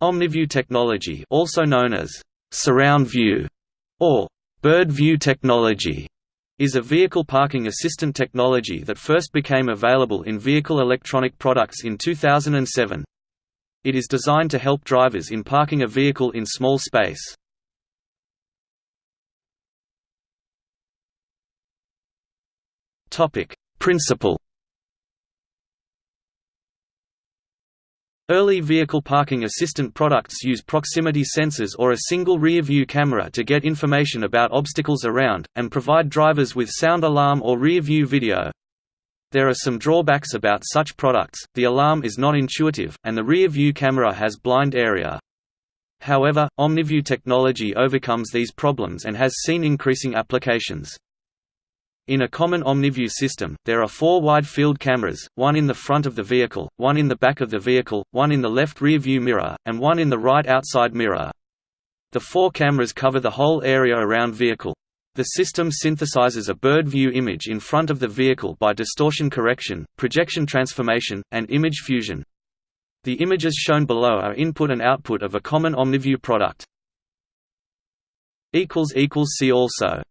OmniView technology also known as surround view or bird view technology is a vehicle parking assistant technology that first became available in vehicle electronic products in 2007. It is designed to help drivers in parking a vehicle in small space. Topic: Principle Early vehicle parking assistant products use proximity sensors or a single rear-view camera to get information about obstacles around, and provide drivers with sound alarm or rear-view video. There are some drawbacks about such products, the alarm is not intuitive, and the rear-view camera has blind area. However, OmniView technology overcomes these problems and has seen increasing applications. In a common OmniView system, there are four wide-field cameras, one in the front of the vehicle, one in the back of the vehicle, one in the left rear view mirror, and one in the right outside mirror. The four cameras cover the whole area around vehicle. The system synthesizes a bird view image in front of the vehicle by distortion correction, projection transformation, and image fusion. The images shown below are input and output of a common OmniView product. See also